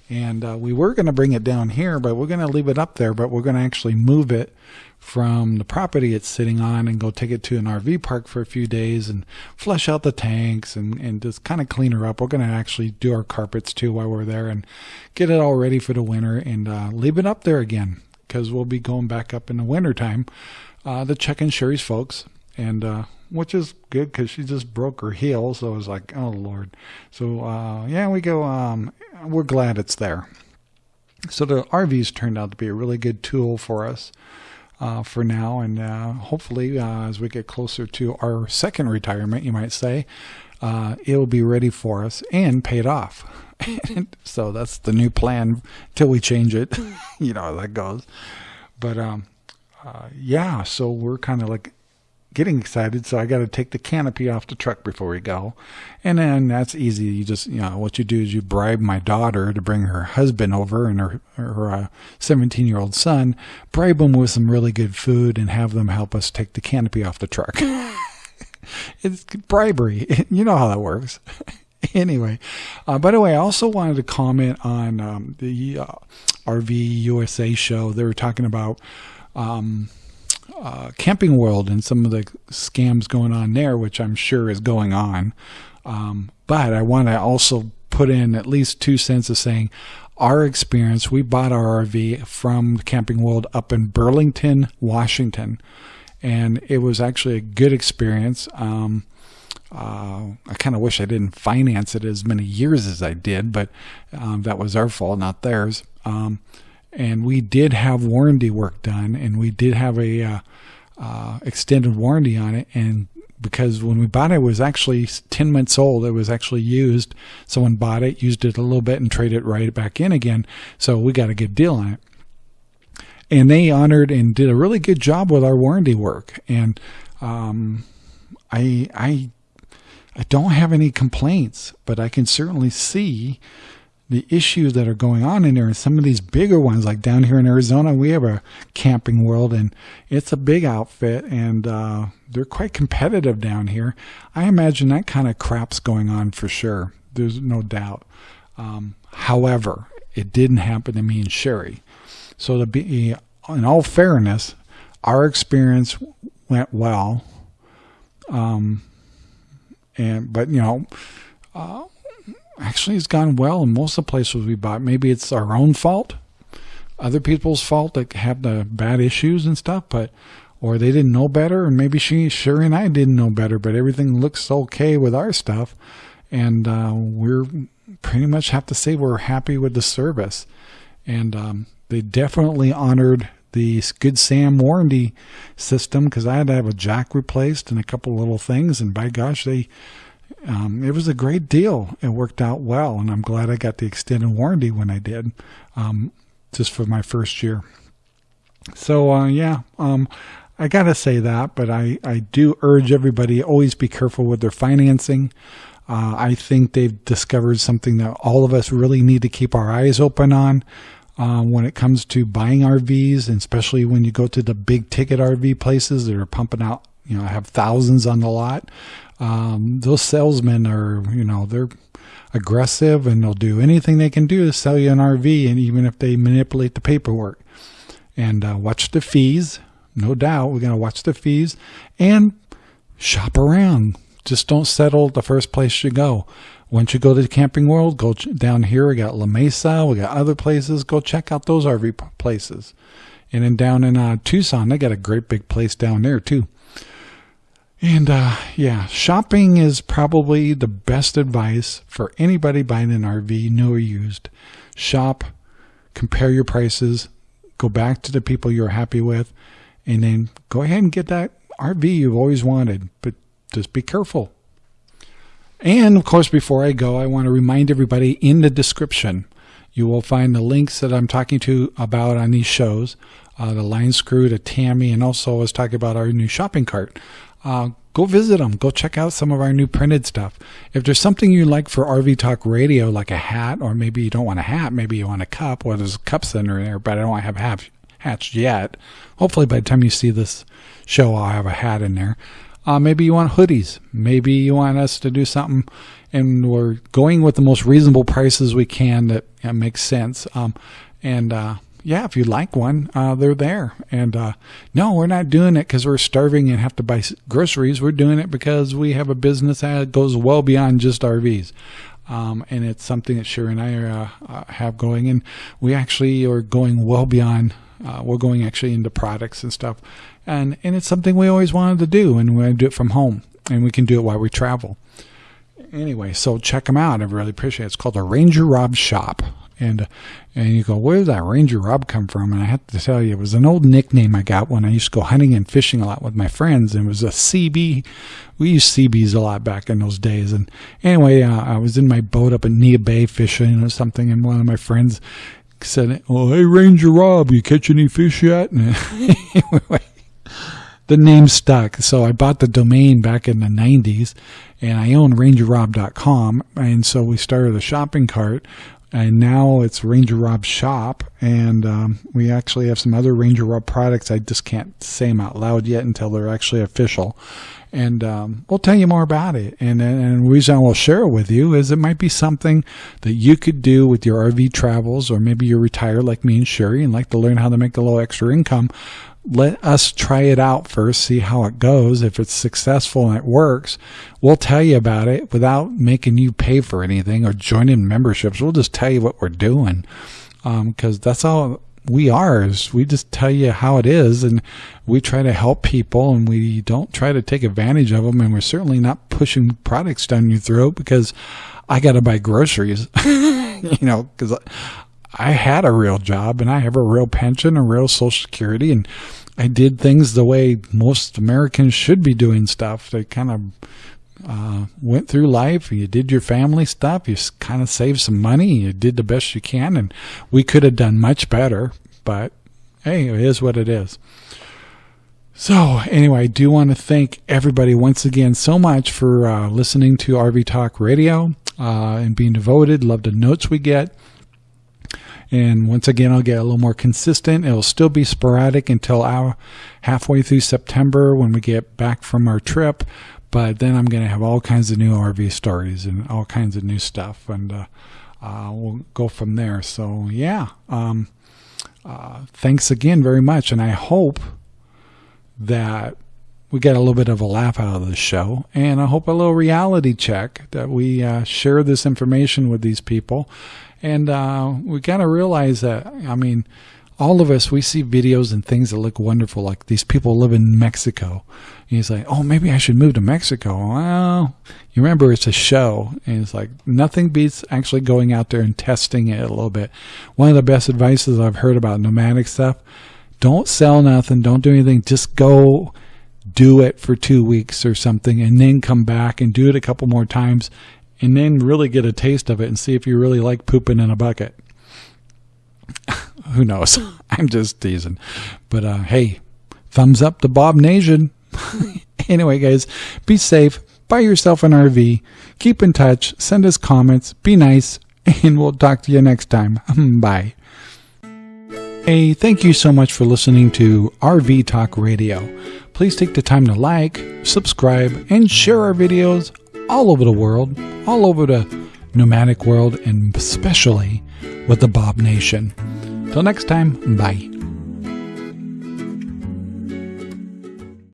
And uh, we were going to bring it down here, but we're going to leave it up there, but we're going to actually move it from the property it's sitting on and go take it to an RV park for a few days and flush out the tanks and, and just kind of clean her up. We're going to actually do our carpets too while we're there and get it all ready for the winter and uh, leave it up there again because we'll be going back up in the winter time uh, to check in Sherry's folks and uh, which is good because she just broke her heel. So I was like, oh Lord. So uh, yeah, we go. Um, we're glad it's there. So the RVs turned out to be a really good tool for us uh, for now, and uh, hopefully, uh, as we get closer to our second retirement, you might say, uh, it will be ready for us and paid off. so that's the new plan till we change it. you know how that goes. But um, uh, yeah, so we're kind of like getting excited, so I got to take the canopy off the truck before we go. And then that's easy. You just, you know, what you do is you bribe my daughter to bring her husband over and her, her 17 uh, year old son, bribe them with some really good food and have them help us take the canopy off the truck. it's bribery. You know how that works. anyway, uh, by the way, I also wanted to comment on um, the uh, RV USA show. They were talking about um, uh, Camping World and some of the scams going on there, which I'm sure is going on. Um, but I want to also put in at least two cents of saying our experience. We bought our RV from Camping World up in Burlington, Washington, and it was actually a good experience. Um, uh, I kind of wish I didn't finance it as many years as I did, but um, that was our fault, not theirs. Um, and we did have warranty work done, and we did have a uh, uh, extended warranty on it. And because when we bought it, it was actually 10 months old, it was actually used. Someone bought it, used it a little bit, and traded it right back in again. So we got a good deal on it. And they honored and did a really good job with our warranty work. And um, I I I don't have any complaints, but I can certainly see the issues that are going on in there. And some of these bigger ones, like down here in Arizona, we have a camping world and it's a big outfit and uh, they're quite competitive down here. I imagine that kind of crap's going on for sure. There's no doubt. Um, however, it didn't happen to me and Sherry. So to be, in all fairness, our experience went well. Um, and but you know, uh, actually, it's gone well in most of the places we bought. Maybe it's our own fault, other people's fault that have the bad issues and stuff, but or they didn't know better, and maybe she, Sherry, and I didn't know better. But everything looks okay with our stuff, and uh, we're pretty much have to say we're happy with the service, and um, they definitely honored the Good Sam warranty system because I had to have a jack replaced and a couple little things. And by gosh, they um, it was a great deal. It worked out well, and I'm glad I got the extended warranty when I did, um, just for my first year. So uh, yeah, um, I gotta say that, but I I do urge everybody always be careful with their financing. Uh, I think they've discovered something that all of us really need to keep our eyes open on um, when it comes to buying RVs, and especially when you go to the big ticket RV places that are pumping out, you know, I have thousands on the lot. Um, those salesmen are, you know, they're aggressive and they'll do anything they can do to sell you an RV, and even if they manipulate the paperwork. And uh, watch the fees, no doubt. We're going to watch the fees and shop around. Just don't settle the first place you go. Once you go to the camping world, go down here. We got La Mesa. We got other places. Go check out those RV places. And then down in uh, Tucson, they got a great big place down there too. And uh, yeah, shopping is probably the best advice for anybody buying an RV, new or used. Shop, compare your prices, go back to the people you're happy with, and then go ahead and get that RV you've always wanted. But just be careful. And of course, before I go, I want to remind everybody in the description, you will find the links that I'm talking to about on these shows, uh, the line screw to Tammy, and also I was talking about our new shopping cart. Uh, go visit them. Go check out some of our new printed stuff. If there's something you like for RV Talk Radio, like a hat, or maybe you don't want a hat, maybe you want a cup, well, there's cups in there, but I don't have hats yet. Hopefully by the time you see this show, I'll have a hat in there. Uh, maybe you want hoodies. Maybe you want us to do something, and we're going with the most reasonable prices we can that, that makes sense. Um, and uh, yeah, if you like one, uh, they're there. And uh, no, we're not doing it because we're starving and have to buy groceries. We're doing it because we have a business that goes well beyond just RVs. Um, and it's something that Sherry and I are, uh, uh, have going, and we actually are going well beyond. Uh, we're going actually into products and stuff, and and it's something we always wanted to do, and we do it from home, and we can do it while we travel. Anyway, so check them out. I really appreciate it. It's called the Ranger Rob Shop, and and you go, where did that Ranger Rob come from? And I have to tell you, it was an old nickname I got when I used to go hunting and fishing a lot with my friends, and it was a CB. We used CBs a lot back in those days. And anyway, uh, I was in my boat up in Neah Bay fishing or something, and one of my friends said, "Oh, hey Ranger Rob, you catch any fish yet?" Anyway, the name stuck. So I bought the domain back in the 90s and I own rangerrob.com. And so we started a shopping cart and now it's Ranger Rob Shop, and um, we actually have some other Ranger Rob products. I just can't say them out loud yet until they're actually official, and um, we'll tell you more about it. And, and the reason I will share it with you is it might be something that you could do with your RV travels, or maybe you're retired like me and Sherry and like to learn how to make a little extra income let us try it out first, see how it goes. If it's successful and it works, we'll tell you about it without making you pay for anything or joining memberships. We'll just tell you what we're doing because um, that's all we are is we just tell you how it is and we try to help people and we don't try to take advantage of them and we're certainly not pushing products down your throat because I got to buy groceries, you know, because I had a real job and I have a real pension, a real social security and I did things the way most Americans should be doing stuff. They kind of uh, went through life. You did your family stuff. You kind of saved some money. You did the best you can, and we could have done much better. But hey, it is what it is. So anyway, I do want to thank everybody once again so much for uh, listening to RV Talk Radio uh, and being devoted. Love the notes we get. And once again, I'll get a little more consistent. It'll still be sporadic until our halfway through September when we get back from our trip. But then I'm going to have all kinds of new RV stories and all kinds of new stuff. And uh, uh, we'll go from there. So, yeah. Um, uh, thanks again very much. And I hope that we get a little bit of a laugh out of this show, and I hope a little reality check that we uh, share this information with these people and uh, we got to realize that, I mean, all of us, we see videos and things that look wonderful, like these people live in Mexico. And he's like, oh, maybe I should move to Mexico. Well, you remember it's a show. And it's like, nothing beats actually going out there and testing it a little bit. One of the best advices I've heard about nomadic stuff, don't sell nothing, don't do anything, just go do it for two weeks or something and then come back and do it a couple more times and then really get a taste of it and see if you really like pooping in a bucket. Who knows? I'm just teasing. But uh, hey, thumbs up to Bob Nation. anyway, guys, be safe. Buy yourself an RV. Keep in touch. Send us comments. Be nice. And we'll talk to you next time. Bye. Hey, thank you so much for listening to RV Talk Radio. Please take the time to like, subscribe, and share our videos all over the world, all over the nomadic world, and especially with the Bob Nation. Till next time, bye.